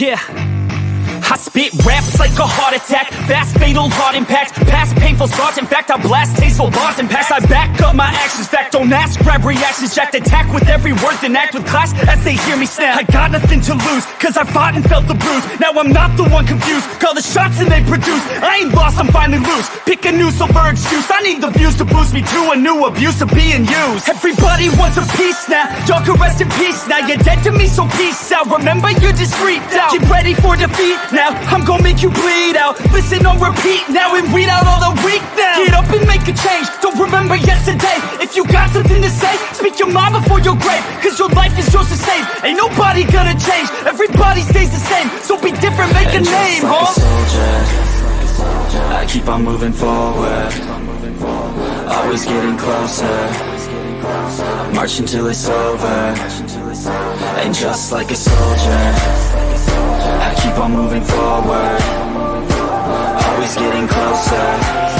Yeah. I spit raps like a heart attack Fast fatal heart impacts Past painful scars In fact I blast tasteful bars and pass. I back up my actions Fact don't ask grab reactions Jacked attack with every word Then act with class as they hear me snap. I got nothing to lose Cause I fought and felt the bruise. Now I'm not the one confused Call the shots and they produce. I ain't lost I'm finally loose. Pick a new silver excuse I need the views to boost me to a new abuse of being used. Everybody wants a piece now Y'all can rest in peace now. You're dead to me so peace out. Remember you're discreet out. Get ready for defeat now I'm gonna make you bleed out. Listen on repeat now and weed out all the weak now. Get up and make a change. Don't remember yesterday. If you got something to say Speak your mind before your grave. Cause your life is yours to save. Ain't nobody gonna change. Everybody stays the same. So be different, make a name, like huh? a soldier. I keep on moving forward. Always getting closer. Marching till it's over. And just like a soldier on moving forward Always getting closer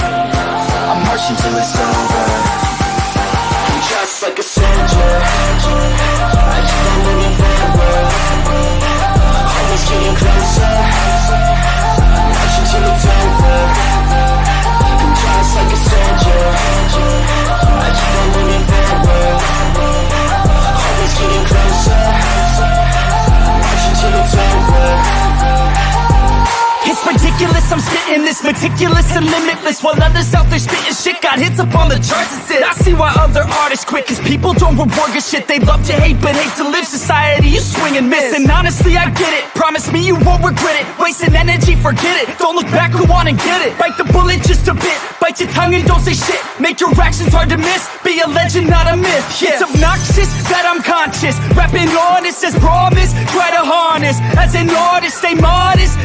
ridiculous, I'm spitting this meticulous and limitless While others out there spitting shit. Got hits up on the charts and sit I see why other artists quit Cause people don't reward good shit. They love to hate but hate to live. Society you swing and miss. And honestly I get it. Promise me you won't regret it. Wasting energy, forget it. Don't look back, go on and get it. Bite the bullet just a bit. Bite your tongue and don't say shit. Make your actions hard to miss. Be a legend, not a myth. Yeah. It's obnoxious that I'm conscious. Rapping honest as promise Try to harness. As an artist, stay modest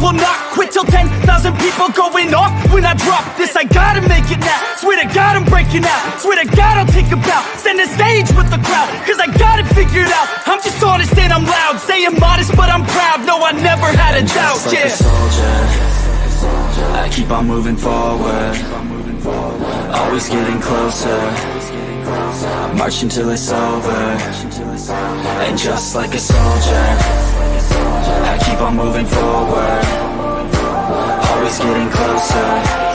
will not quit till 10,000 people going off. When I drop this I gotta make it now. Swear to God I'm breaking out. Swear to God I'll take a bow. Stand the stage with the crowd Cause I got it figured out. I'm just honest and I'm loud. Say I'm modest but I'm proud. No I never had a doubt. Like yeah. a soldier. I keep on moving forward. Always getting closer Marching till it's over. And just like a soldier I keep on moving forward. Always getting closer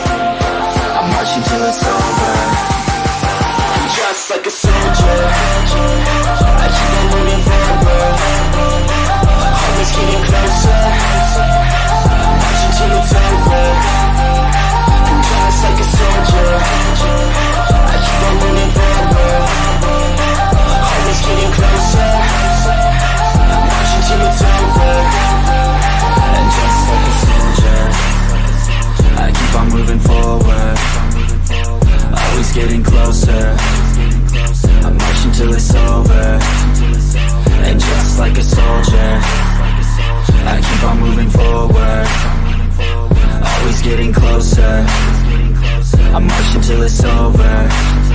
I'm marching till it's over